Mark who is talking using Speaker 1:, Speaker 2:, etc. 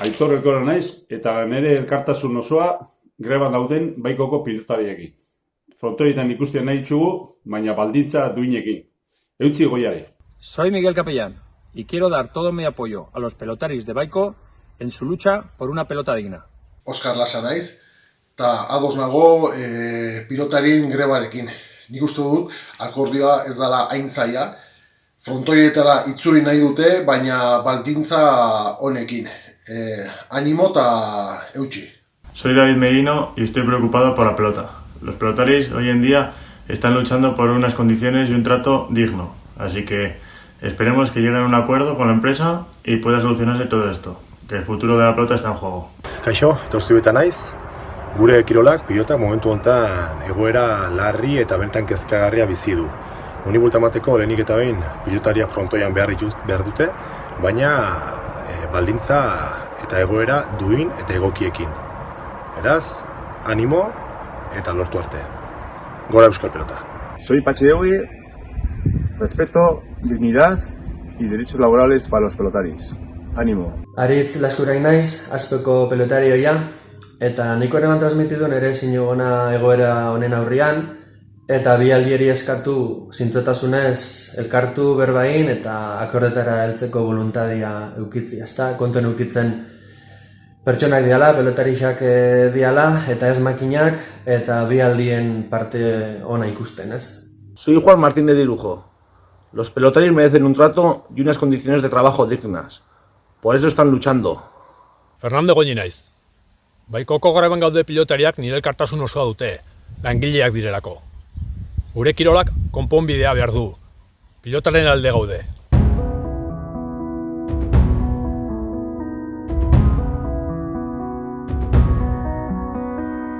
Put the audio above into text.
Speaker 1: Aitor Elkora naiz eta nire elkartasun osoa greban dauden baikoko pilotariekin. Frontoietan ikusten nahi ditugu, baina baldintza duinekin. Eutzi goiari.
Speaker 2: Soy Miguel Capellán y quiero dar todo mi apoyo a los pelotaris de Baiko en su lucha por una pelota digna.
Speaker 3: Oskar Lasa naiz, eta ados nago e, pilotarien grebarekin. Nik uste dut, akordioa ez dela hain zaila, frontoietara itzuri nahi dute, baina baldintza honekin. E, animo eta eutxi.
Speaker 4: Soy David Merino y estoy preocupado por la pelota. Los pelotaris hoy en día están luchando por unas condiciones y un trato digno. Así que esperemos que lleguen a un acuerdo con la empresa y pueda solucionarse todo esto. Que el futuro de la pelota está en juego.
Speaker 5: Kaixo, torzu eta naiz. Gure kirolak pilota momentu honetan egoera larri eta bertan kezkagarria bizi du. Honi bultamateko lehenik eta behin pilotariak frontoian behar, dituz, behar dute, baina e, baldintza eta egoera duin eta egokiekin. Beraz, animo eta lortu arte. Gora Euskal Pelota.
Speaker 6: Soy Pacheogui, respeto, dignidad y derechos laborales para los pelotaris. Ánimo.
Speaker 7: Aritz laskurain naiz, azpeko pelotarioia, eta niko ere transmititu nere sinugona egoera honen aurrian, eta bi aldieri eskatu zintzotasunez elkartu berbain eta akordetara heltzeko voluntadia eukitzi, ezta? Konten eukitzen pertsonak diala, pelotarixak eh, diala, eta ez makinak, eta bi aldien parte ona ikusten, ez?
Speaker 8: Soy Juan Martínez de Irujo. Los pelotaris merecen un trato y unas condiciones de trabajo dignas. Por eso están luchando.
Speaker 2: Fernando Goñi naiz. Baikoko greban gaude pilotariak nire elkartasun osoa dute, langileak direlako. Gure kirolak konponbidea behar du. Pilotaren alde gaude,